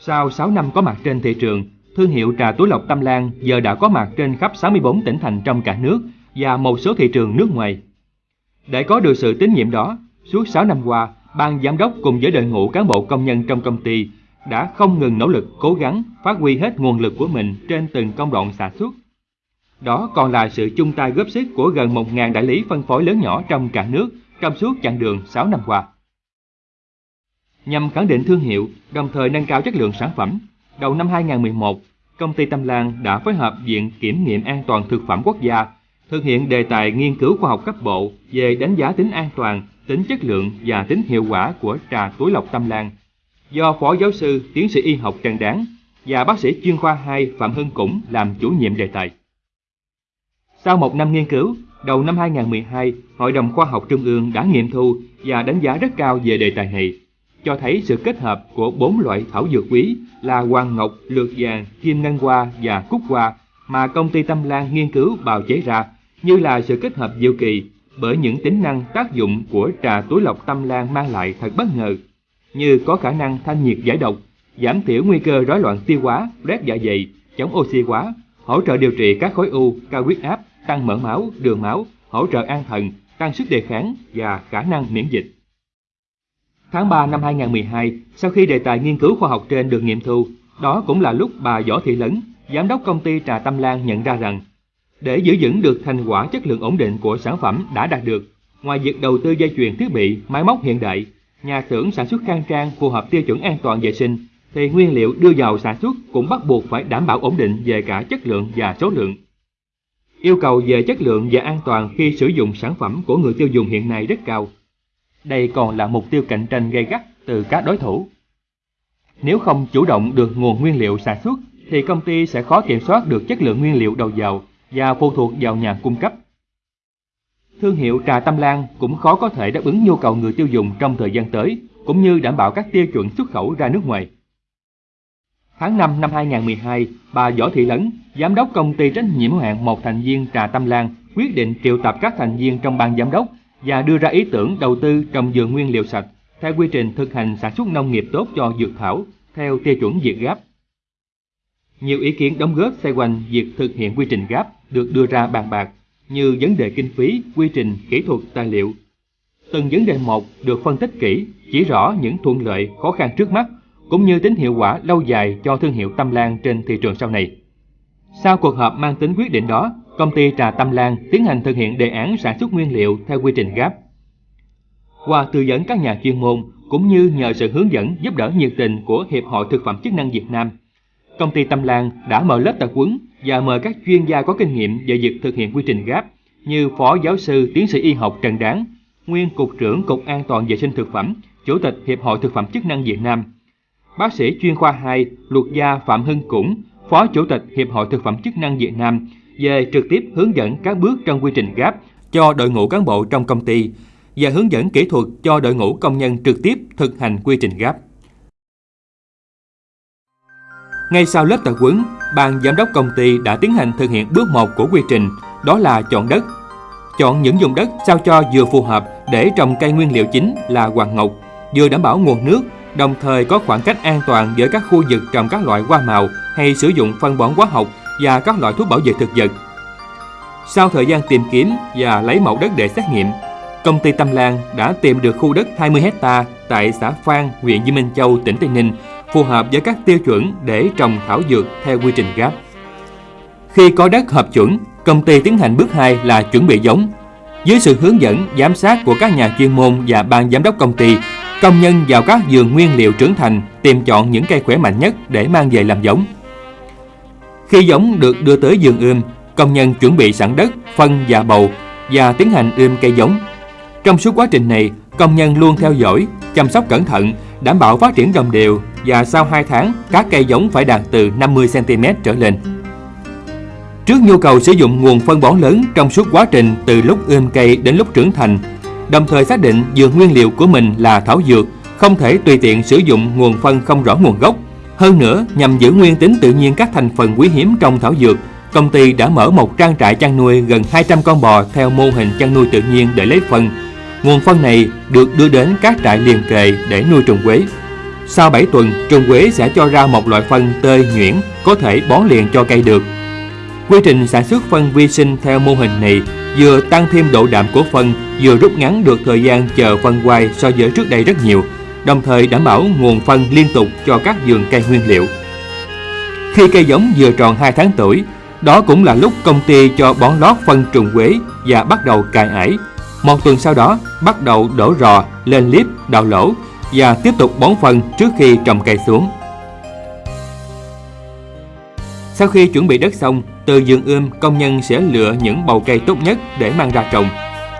Sau 6 năm có mặt trên thị trường, thương hiệu trà túi lọc Tâm Lan giờ đã có mặt trên khắp 64 tỉnh thành trong cả nước và một số thị trường nước ngoài. Để có được sự tín nhiệm đó, suốt 6 năm qua, ban giám đốc cùng với đội ngũ cán bộ công nhân trong công ty đã không ngừng nỗ lực cố gắng phát huy hết nguồn lực của mình trên từng công đoạn sản xuất. Đó còn là sự chung tay góp sức của gần 1.000 đại lý phân phối lớn nhỏ trong cả nước trong suốt chặng đường 6 năm qua. Nhằm khẳng định thương hiệu, đồng thời nâng cao chất lượng sản phẩm, đầu năm 2011, công ty Tâm Lan đã phối hợp Viện Kiểm nghiệm An toàn Thực phẩm Quốc gia thực hiện đề tài nghiên cứu khoa học cấp bộ về đánh giá tính an toàn, tính chất lượng và tính hiệu quả của trà túi lọc Tâm Lan. Do Phó Giáo sư, Tiến sĩ Y học Trần Đáng và bác sĩ chuyên khoa 2 Phạm Hưng Củng làm chủ nhiệm đề tài. Sau một năm nghiên cứu, đầu năm 2012, Hội đồng Khoa học Trung ương đã nghiệm thu và đánh giá rất cao về đề tài này, cho thấy sự kết hợp của bốn loại thảo dược quý là hoàng ngọc, lược vàng, kim ngân hoa và cúc hoa mà công ty Tâm Lan nghiên cứu bào chế ra như là sự kết hợp diệu kỳ bởi những tính năng tác dụng của trà túi lọc Tâm Lan mang lại thật bất ngờ, như có khả năng thanh nhiệt giải độc, giảm thiểu nguy cơ rối loạn tiêu hóa, rét dạ dày, chống oxy hóa, hỗ trợ điều trị các khối u, cao huyết áp, tăng mỡ máu, đường máu, hỗ trợ an thần, tăng sức đề kháng và khả năng miễn dịch. Tháng 3 năm 2012, sau khi đề tài nghiên cứu khoa học trên được nghiệm thu, đó cũng là lúc bà Võ Thị Lấn, giám đốc công ty Trà Tâm Lan nhận ra rằng, để giữ vững được thành quả chất lượng ổn định của sản phẩm đã đạt được, ngoài việc đầu tư dây chuyền thiết bị, máy móc hiện đại, nhà xưởng sản xuất khang trang phù hợp tiêu chuẩn an toàn vệ sinh, thì nguyên liệu đưa vào sản xuất cũng bắt buộc phải đảm bảo ổn định về cả chất lượng và số lượng. Yêu cầu về chất lượng và an toàn khi sử dụng sản phẩm của người tiêu dùng hiện nay rất cao. Đây còn là mục tiêu cạnh tranh gay gắt từ các đối thủ. Nếu không chủ động được nguồn nguyên liệu sản xuất, thì công ty sẽ khó kiểm soát được chất lượng nguyên liệu đầu vào và phụ thuộc vào nhà cung cấp. Thương hiệu trà Tâm Lan cũng khó có thể đáp ứng nhu cầu người tiêu dùng trong thời gian tới, cũng như đảm bảo các tiêu chuẩn xuất khẩu ra nước ngoài. Tháng 5 năm 2012, bà Võ Thị Lấn, giám đốc công ty trách nhiệm hữu hạn một thành viên trà Tâm Lan, quyết định triệu tập các thành viên trong ban giám đốc và đưa ra ý tưởng đầu tư trồng dừa nguyên liệu sạch theo quy trình thực hành sản xuất nông nghiệp tốt cho dược thảo theo tiêu chuẩn Việt Gáp. Nhiều ý kiến đóng góp xoay quanh việc thực hiện quy trình Gáp được đưa ra bàn bạc như vấn đề kinh phí, quy trình, kỹ thuật, tài liệu. Từng vấn đề một được phân tích kỹ, chỉ rõ những thuận lợi, khó khăn trước mắt cũng như tính hiệu quả lâu dài cho thương hiệu Tâm Lan trên thị trường sau này. Sau cuộc họp mang tính quyết định đó, công ty trà Tâm Lan tiến hành thực hiện đề án sản xuất nguyên liệu theo quy trình GAP. Qua tư vấn các nhà chuyên môn cũng như nhờ sự hướng dẫn giúp đỡ nhiệt tình của Hiệp hội Thực phẩm chức năng Việt Nam, công ty Tâm Lan đã mở lớp tập huấn và mời các chuyên gia có kinh nghiệm về việc thực hiện quy trình GAP như Phó Giáo sư Tiến sĩ Y học Trần Đáng, Nguyên Cục trưởng Cục An toàn Vệ sinh Thực phẩm, Chủ tịch Hiệp hội Thực phẩm chức năng Việt Nam, bác sĩ chuyên khoa 2 luật gia Phạm Hưng Củng, Phó Chủ tịch Hiệp hội Thực phẩm chức năng Việt Nam về trực tiếp hướng dẫn các bước trong quy trình GAP cho đội ngũ cán bộ trong công ty và hướng dẫn kỹ thuật cho đội ngũ công nhân trực tiếp thực hành quy trình GAP. Ngay sau lớp tập huấn, ban giám đốc công ty đã tiến hành thực hiện bước 1 của quy trình, đó là chọn đất. Chọn những vùng đất sao cho vừa phù hợp để trồng cây nguyên liệu chính là hoàng ngọc, vừa đảm bảo nguồn nước, đồng thời có khoảng cách an toàn giữa các khu vực trồng các loại hoa màu hay sử dụng phân bón hóa học và các loại thuốc bảo vệ thực vật. Sau thời gian tìm kiếm và lấy mẫu đất để xét nghiệm, công ty Tâm Lan đã tìm được khu đất 20 hecta tại xã Phan, huyện Di Minh Châu, tỉnh Tây Ninh, phù hợp với các tiêu chuẩn để trồng thảo dược theo quy trình GAP. Khi có đất hợp chuẩn, công ty tiến hành bước 2 là chuẩn bị giống. Dưới sự hướng dẫn, giám sát của các nhà chuyên môn và ban giám đốc công ty, công nhân vào các vườn nguyên liệu trưởng thành tìm chọn những cây khỏe mạnh nhất để mang về làm giống. Khi giống được đưa tới vườn ươm, công nhân chuẩn bị sẵn đất, phân và bầu và tiến hành ươm cây giống. Trong suốt quá trình này, công nhân luôn theo dõi, chăm sóc cẩn thận, đảm bảo phát triển đồng đều và sau 2 tháng, các cây giống phải đạt từ 50cm trở lên. Trước nhu cầu sử dụng nguồn phân bón lớn trong suốt quá trình từ lúc ươm cây đến lúc trưởng thành, đồng thời xác định dược nguyên liệu của mình là thảo dược, không thể tùy tiện sử dụng nguồn phân không rõ nguồn gốc. Hơn nữa, nhằm giữ nguyên tính tự nhiên các thành phần quý hiếm trong thảo dược, công ty đã mở một trang trại chăn nuôi gần 200 con bò theo mô hình chăn nuôi tự nhiên để lấy phân. Nguồn phân này được đưa đến các trại liền kề để nuôi trồng quế. Sau 7 tuần, trồng quế sẽ cho ra một loại phân tơi nhuyễn có thể bón liền cho cây được. Quy trình sản xuất phân vi sinh theo mô hình này vừa tăng thêm độ đạm của phân, vừa rút ngắn được thời gian chờ phân quay so với trước đây rất nhiều, đồng thời đảm bảo nguồn phân liên tục cho các vườn cây nguyên liệu. Khi cây giống vừa tròn 2 tháng tuổi, đó cũng là lúc công ty cho bón lót phân trùng quế và bắt đầu cài ải. Một tuần sau đó, bắt đầu đổ rò, lên liếp, đào lỗ và tiếp tục bón phân trước khi trồng cây xuống. Sau khi chuẩn bị đất xong, từ vườn ươm công nhân sẽ lựa những bầu cây tốt nhất để mang ra trồng.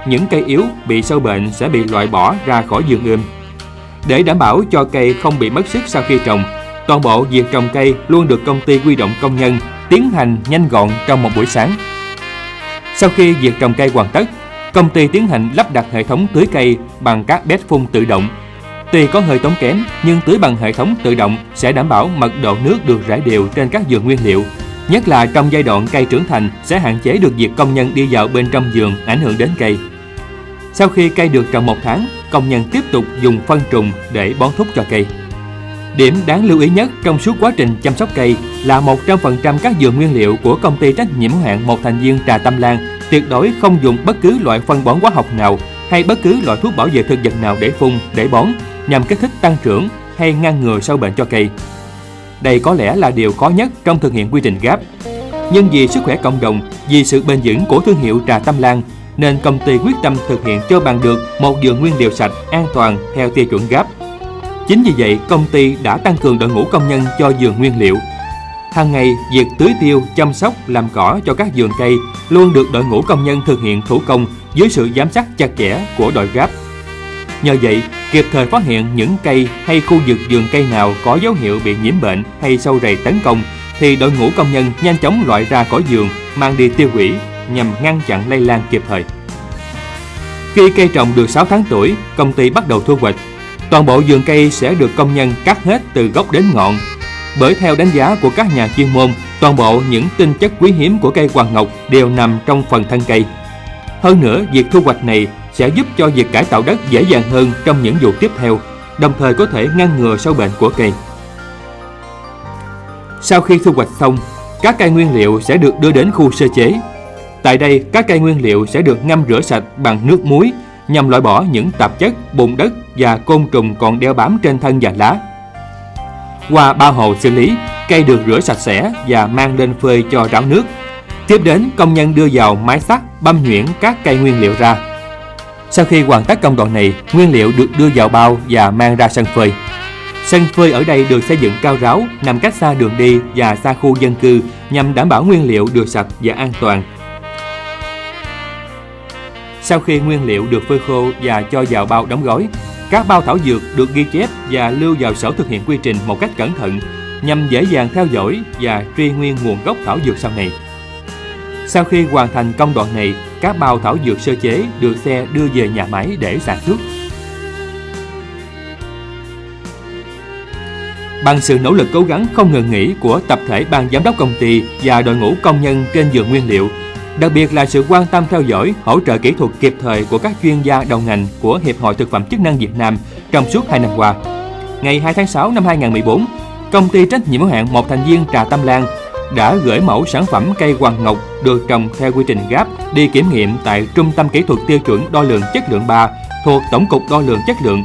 Những cây yếu bị sâu bệnh sẽ bị loại bỏ ra khỏi vườn ươm. Để đảm bảo cho cây không bị mất sức sau khi trồng, toàn bộ việc trồng cây luôn được công ty quy động công nhân tiến hành nhanh gọn trong một buổi sáng. Sau khi việc trồng cây hoàn tất, công ty tiến hành lắp đặt hệ thống tưới cây bằng các bét phun tự động. Tuy có hơi tốn kém, nhưng tưới bằng hệ thống tự động sẽ đảm bảo mật độ nước được rải đều trên các vườn nguyên liệu. Nhất là trong giai đoạn cây trưởng thành sẽ hạn chế được việc công nhân đi dạo bên trong vườn ảnh hưởng đến cây. Sau khi cây được trồng một tháng, công nhân tiếp tục dùng phân trùng để bón thúc cho cây. Điểm đáng lưu ý nhất trong suốt quá trình chăm sóc cây là 100% các dược nguyên liệu của công ty trách nhiệm hạn một thành viên Trà Tâm Lan tuyệt đối không dùng bất cứ loại phân bón hóa học nào hay bất cứ loại thuốc bảo vệ thực vật nào để phun, để bón nhằm kích thích tăng trưởng hay ngăn ngừa sâu bệnh cho cây. Đây có lẽ là điều khó nhất trong thực hiện quy trình GAP. Nhưng vì sức khỏe cộng đồng, vì sự bền vững của thương hiệu Trà Tâm Lan, nên công ty quyết tâm thực hiện cho bằng được một vườn nguyên liệu sạch, an toàn theo tiêu chuẩn GAP. Chính vì vậy, công ty đã tăng cường đội ngũ công nhân cho vườn nguyên liệu. Hàng ngày, việc tưới tiêu, chăm sóc, làm cỏ cho các vườn cây luôn được đội ngũ công nhân thực hiện thủ công dưới sự giám sát chặt chẽ của đội GAP. Nhờ vậy, kịp thời phát hiện những cây hay khu vực vườn cây nào có dấu hiệu bị nhiễm bệnh hay sâu rầy tấn công thì đội ngũ công nhân nhanh chóng loại ra khỏi vườn, mang đi tiêu hủy nhằm ngăn chặn lây lan kịp thời. Khi cây trồng được 6 tháng tuổi, công ty bắt đầu thu hoạch. Toàn bộ vườn cây sẽ được công nhân cắt hết từ gốc đến ngọn. Bởi theo đánh giá của các nhà chuyên môn, toàn bộ những tinh chất quý hiếm của cây hoàng ngọc đều nằm trong phần thân cây. Hơn nữa, việc thu hoạch này sẽ giúp cho việc cải tạo đất dễ dàng hơn trong những vụ tiếp theo, đồng thời có thể ngăn ngừa sâu bệnh của cây. Sau khi thu hoạch xong, các cây nguyên liệu sẽ được đưa đến khu sơ chế. Tại đây, các cây nguyên liệu sẽ được ngâm rửa sạch bằng nước muối nhằm loại bỏ những tạp chất, bùn đất và côn trùng còn đeo bám trên thân và lá. Qua ba hồ xử lý, cây được rửa sạch sẽ và mang lên phơi cho ráo nước. Tiếp đến, công nhân đưa vào máy sắt băm nhuyễn các cây nguyên liệu ra. Sau khi hoàn tất công đoạn này, nguyên liệu được đưa vào bao và mang ra sân phơi. Sân phơi ở đây được xây dựng cao ráo, nằm cách xa đường đi và xa khu dân cư nhằm đảm bảo nguyên liệu được sạch và an toàn. Sau khi nguyên liệu được phơi khô và cho vào bao đóng gói, các bao thảo dược được ghi chép và lưu vào sổ thực hiện quy trình một cách cẩn thận nhằm dễ dàng theo dõi và truy nguyên nguồn gốc thảo dược sau này. Sau khi hoàn thành công đoạn này, các bao thảo dược sơ chế được xe đưa về nhà máy để sản xuất. Bằng sự nỗ lực cố gắng không ngừng nghỉ của tập thể ban giám đốc công ty và đội ngũ công nhân trên vườn nguyên liệu, đặc biệt là sự quan tâm theo dõi, hỗ trợ kỹ thuật kịp thời của các chuyên gia đầu ngành của Hiệp hội Thực phẩm chức năng Việt Nam trong suốt 2 năm qua. Ngày 2 tháng 6 năm 2014, công ty trách nhiệm hữu hạn một thành viên Trà Tâm Lan đã gửi mẫu sản phẩm cây hoàng ngọc được trồng theo quy trình GAP đi kiểm nghiệm tại Trung tâm Kỹ thuật Tiêu chuẩn Đo lường Chất lượng 3 thuộc Tổng cục Đo lường Chất lượng.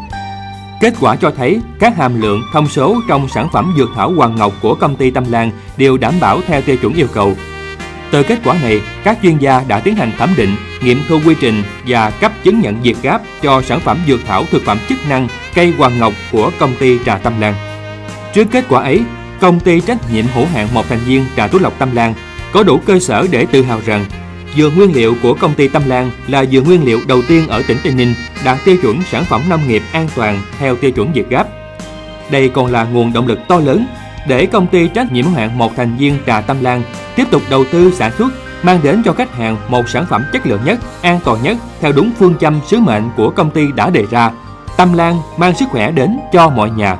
Kết quả cho thấy các hàm lượng thông số trong sản phẩm dược thảo hoàng ngọc của công ty Tâm Lan đều đảm bảo theo tiêu chuẩn yêu cầu. Từ kết quả này, các chuyên gia đã tiến hành thẩm định, nghiệm thu quy trình và cấp chứng nhận Việt Gáp cho sản phẩm dược thảo thực phẩm chức năng cây hoàng ngọc của công ty Trà Tâm Lan. Trước kết quả ấy, công ty trách nhiệm hữu hạn một thành viên Trà Tú Lộc Tâm Lan có đủ cơ sở để tự hào rằng dừa nguyên liệu của công ty Tâm Lan là dừa nguyên liệu đầu tiên ở tỉnh Tây Ninh đạt tiêu chuẩn sản phẩm nông nghiệp an toàn theo tiêu chuẩn Việt Gáp. Đây còn là nguồn động lực to lớn để công ty trách nhiệm hữu hạn một thành viên Trà Tâm Lan tiếp tục đầu tư sản xuất mang đến cho khách hàng một sản phẩm chất lượng nhất, an toàn nhất theo đúng phương châm sứ mệnh của công ty đã đề ra. Tâm Lan mang sức khỏe đến cho mọi nhà.